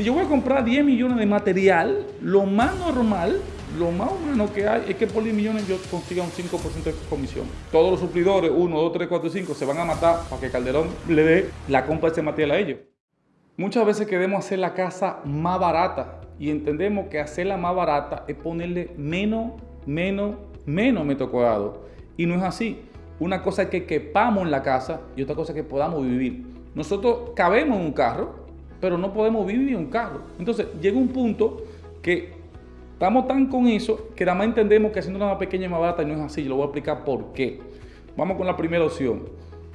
Si yo voy a comprar 10 millones de material, lo más normal, lo más humano que hay es que por 10 millones yo consiga un 5% de comisión. Todos los suplidores, 1, 2, 3, 4, 5, se van a matar para que Calderón le dé la compra de ese material a ellos. Muchas veces queremos hacer la casa más barata y entendemos que hacerla más barata es ponerle menos, menos, menos metro cuadrado. Y no es así. Una cosa es que quepamos en la casa y otra cosa es que podamos vivir. Nosotros cabemos en un carro, pero no podemos vivir en un carro. Entonces llega un punto que estamos tan con eso que nada más entendemos que haciendo una pequeña y más barata no es así. Yo lo voy a explicar por qué. Vamos con la primera opción.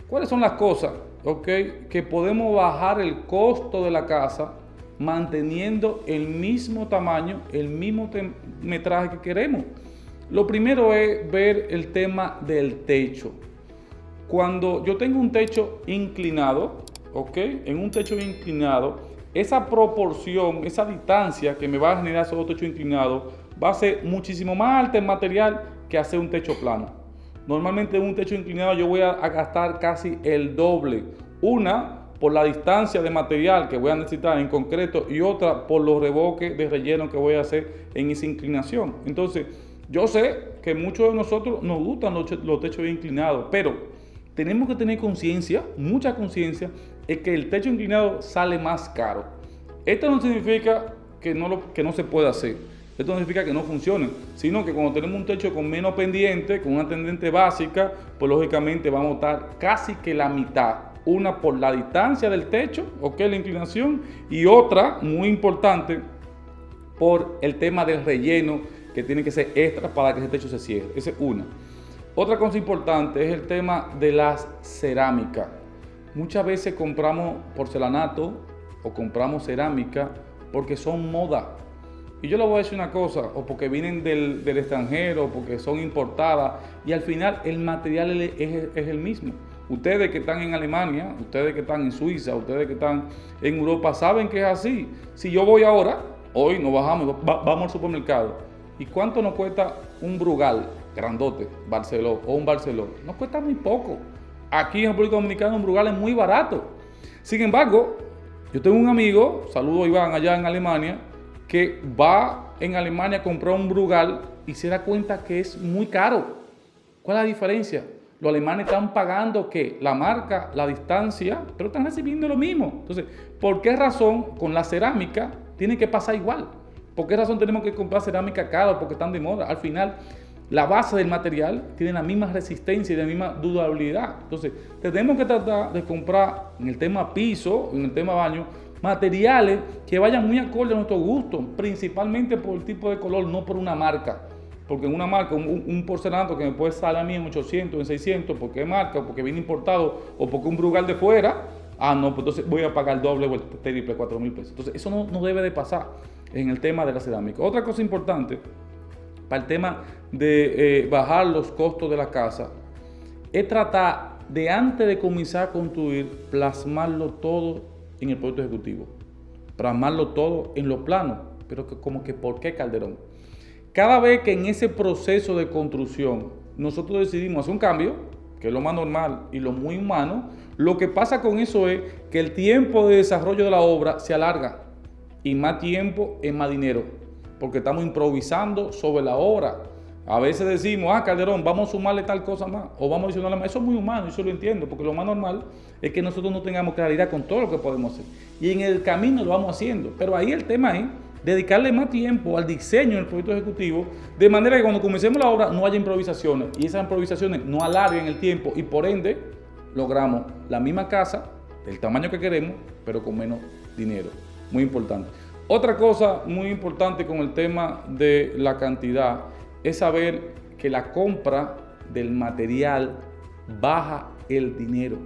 ¿Cuáles son las cosas okay, que podemos bajar el costo de la casa manteniendo el mismo tamaño, el mismo metraje que queremos? Lo primero es ver el tema del techo. Cuando yo tengo un techo inclinado, ¿ok? En un techo inclinado, esa proporción, esa distancia que me va a generar ese techo inclinado va a ser muchísimo más alta en material que hacer un techo plano. Normalmente en un techo inclinado yo voy a, gastar casi el doble. Una por la distancia de material que voy a necesitar en concreto y otra por los reboques de relleno que voy a hacer en esa inclinación. Entonces, yo sé que muchos de nosotros nos gustan los, techos inclinados, pero tenemos que tener conciencia, mucha conciencia, es que el techo inclinado sale más caro. Esto no significa que no, lo, que no se pueda hacer. Esto no significa que no funcione, sino que cuando tenemos un techo con menos pendiente, con una tendiente básica, pues lógicamente vamos a estar casi que la mitad. Una por la distancia del techo, ok, la inclinación, y otra, muy importante, por el tema del relleno que tiene que ser extra para que ese techo se cierre. Esa es una. Otra cosa importante es el tema de las cerámicas. Muchas veces compramos porcelanato o compramos cerámica porque son moda. Y yo le voy a decir una cosa, o porque vienen del, extranjero, o porque son importadas, y al final el material es, el mismo. Ustedes que están en Alemania, ustedes que están en Suiza, ustedes que están en Europa, saben que es así. Si yo voy ahora, hoy nos bajamos, vamos al supermercado, ¿Y cuánto nos cuesta un Brugal grandote, Barceló o un Barceló? Nos cuesta muy poco. Aquí en República Dominicana un Brugal es muy barato. Sin embargo, yo tengo un amigo, saludo a Iván allá en Alemania, que va en Alemania a comprar un Brugal y se da cuenta que es muy caro. ¿Cuál es la diferencia? Los alemanes están pagando que la marca, la distancia, pero están recibiendo lo mismo. Entonces, ¿por qué razón con la cerámica tiene que pasar igual? ¿Por qué razón tenemos que comprar cerámica cara? Porque están de moda. Al final, la base del material tiene la misma resistencia y la misma durabilidad. Entonces, tenemos que tratar de comprar en el tema piso, en el tema baño, materiales que vayan muy acorde a nuestro gusto, principalmente por el tipo de color, no por una marca. Porque en una marca, un, porcelanato que me puede salir a mí en 800, en 600, porque es marca, porque viene importado, o porque un brugal de fuera, ah, no, pues entonces voy a pagar doble o el triple, 4 mil pesos. Entonces, eso no, no debe de pasar en el tema de la cerámica. Otra cosa importante para el tema de eh, bajar los costos de la casa es tratar de antes de comenzar a construir, plasmarlo todo en el proyecto ejecutivo. Plasmarlo todo en los planos. Pero como que, ¿por qué Calderón? Cada vez que en ese proceso de construcción nosotros decidimos hacer un cambio, que es lo más normal y lo muy humano, lo que pasa con eso es que el tiempo de desarrollo de la obra se alarga y más tiempo es más dinero, porque estamos improvisando sobre la obra. A veces decimos, ah, Calderón, vamos a sumarle tal cosa más, o vamos a adicionarle más. Eso es muy humano, eso lo entiendo, porque lo más normal es que nosotros no tengamos claridad con todo lo que podemos hacer. Y en el camino lo vamos haciendo. Pero ahí el tema es dedicarle más tiempo al diseño del proyecto ejecutivo, de manera que cuando comencemos la obra no haya improvisaciones, y esas improvisaciones no alarguen el tiempo, y por ende logramos la misma casa, del tamaño que queremos, pero con menos dinero muy importante. Otra cosa muy importante con el tema de la cantidad es saber que la compra del material baja el dinero.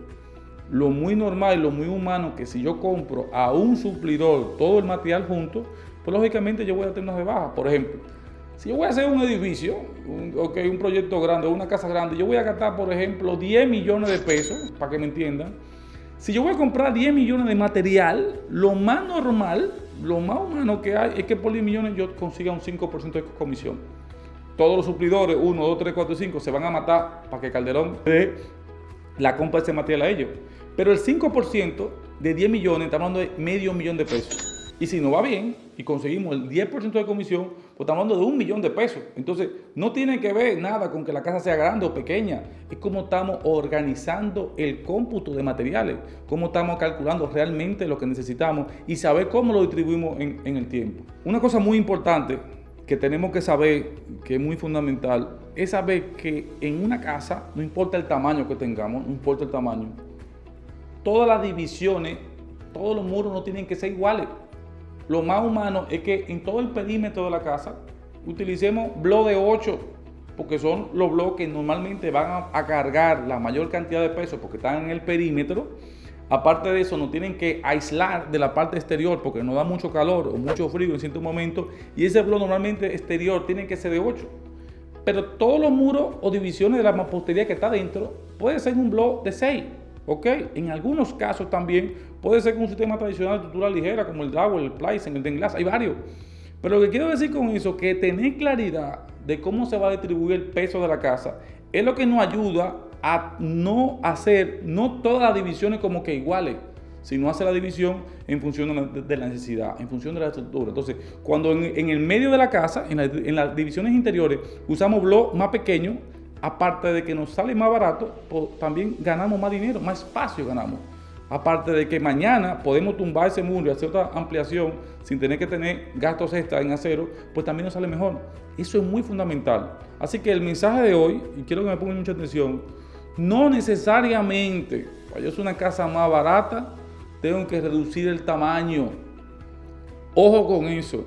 Lo muy normal lo muy humano que si yo compro a un suplidor todo el material junto, pues lógicamente yo voy a tener una rebaja. Por ejemplo, si yo voy a hacer un edificio, un, un proyecto grande, una casa grande, yo voy a gastar, por ejemplo, 10 millones de pesos, para que me entiendan, si yo voy a comprar 10 millones de material, lo más normal, lo más humano que hay es que por 10 millones yo consiga un 5% de comisión. Todos los suplidores, 1, 2, 3, 4, 5, se van a matar para que Calderón dé la compra de ese material a ellos. Pero el 5% de 10 millones, estamos hablando de medio millón de pesos. Y si no va bien y conseguimos el 10% de comisión, pues estamos hablando de un millón de pesos. Entonces, no tiene que ver nada con que la casa sea grande o pequeña. Es como estamos organizando el cómputo de materiales, cómo estamos calculando realmente lo que necesitamos y saber cómo lo distribuimos en el tiempo. Una cosa muy importante que tenemos que saber, que es muy fundamental, es saber que en una casa, no importa el tamaño que tengamos, no importa el tamaño, todas las divisiones, todos los muros no tienen que ser iguales. Lo más humano es que en todo el perímetro de la casa utilicemos bloques de 8, porque son los bloques que normalmente van a, cargar la mayor cantidad de peso porque están en el perímetro. Aparte de eso, nos tienen que aislar de la parte exterior porque nos da mucho calor o mucho frío en cierto momento. Y ese bloque normalmente exterior tiene que ser de 8. Pero todos los muros o divisiones de la mampostería que está dentro puede ser un bloque de 6. ¿Ok? En algunos casos también puede ser con un sistema tradicional de estructura ligera como el Drywall, el Plysen, el Denglass, hay varios. Pero lo que quiero decir con eso, que tener claridad de cómo se va a distribuir el peso de la casa, es lo que nos ayuda a no hacer, no todas las divisiones como que iguales, sino hacer la división en función de la, necesidad, en función de la estructura. Entonces, cuando en, el medio de la casa, en, en las divisiones interiores, usamos bloques más pequeños, aparte de que nos sale más barato, también ganamos más dinero, más espacio ganamos. Aparte de que mañana podemos tumbar ese muro y hacer otra ampliación sin tener que tener gastos extra en acero, pues también nos sale mejor. Eso es muy fundamental. Así que el mensaje de hoy, y quiero que me pongan mucha atención, no necesariamente, para yo hacer una casa más barata, tengo que reducir el tamaño. Ojo con eso.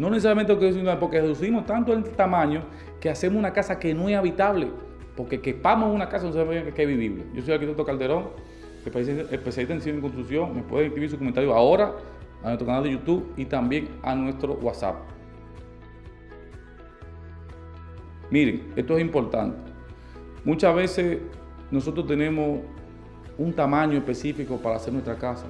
No necesariamente porque reducimos tanto el tamaño que hacemos una casa que no es habitable, porque quepamos una casa no se que es vivible. Yo soy el arquitecto Calderón, especialista en diseño y construcción. Me puede escribir su comentario ahora a nuestro canal de YouTube y también a nuestro WhatsApp. Miren, esto es importante. Muchas veces nosotros tenemos un tamaño específico para hacer nuestra casa,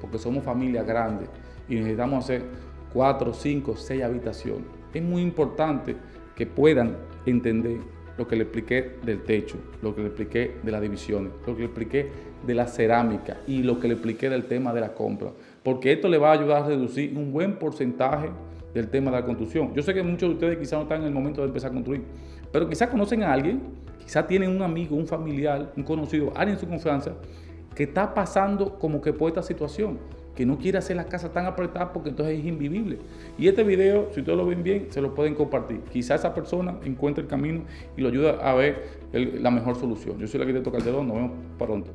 porque somos familias grandes y necesitamos hacer cuatro, cinco, seis habitaciones. Es muy importante que puedan entender lo que le expliqué del techo, lo que le expliqué de las divisiones, lo que le expliqué de la cerámica y lo que le expliqué del tema de la compra. Porque esto le va a ayudar a reducir un buen porcentaje del tema de la construcción. Yo sé que muchos de ustedes quizás no están en el momento de empezar a construir, pero quizás conocen a alguien, quizás tienen un amigo, un familiar, un conocido, alguien en su confianza, que está pasando como que por esta situación que no quiere hacer la casa tan apretada porque entonces es invivible. Y este video, si ustedes lo ven bien, se lo pueden compartir. Quizá esa persona encuentre el camino y lo ayuda a ver la mejor solución. Yo soy el arquitecto Calderón, nos vemos pronto.